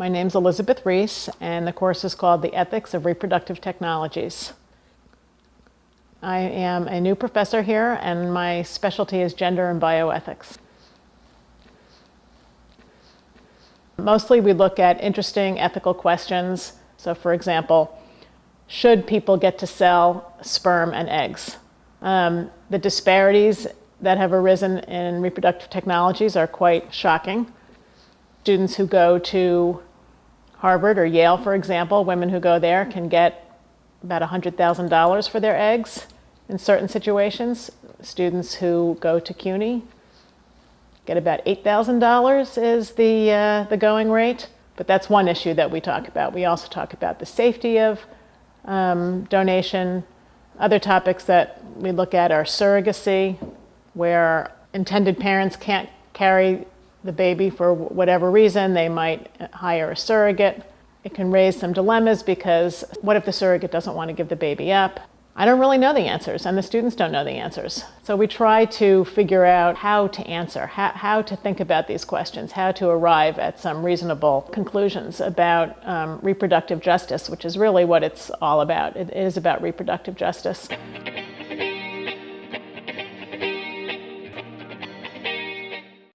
My name's Elizabeth Reese, and the course is called The Ethics of Reproductive Technologies. I am a new professor here, and my specialty is gender and bioethics. Mostly we look at interesting ethical questions. So for example, should people get to sell sperm and eggs? Um, the disparities that have arisen in reproductive technologies are quite shocking. Students who go to Harvard or Yale, for example, women who go there can get about $100,000 for their eggs in certain situations. Students who go to CUNY get about $8,000 is the, uh, the going rate. But that's one issue that we talk about. We also talk about the safety of um, donation. Other topics that we look at are surrogacy, where intended parents can't carry the baby for whatever reason, they might hire a surrogate. It can raise some dilemmas because what if the surrogate doesn't want to give the baby up? I don't really know the answers and the students don't know the answers. So we try to figure out how to answer, how, how to think about these questions, how to arrive at some reasonable conclusions about um, reproductive justice, which is really what it's all about. It is about reproductive justice.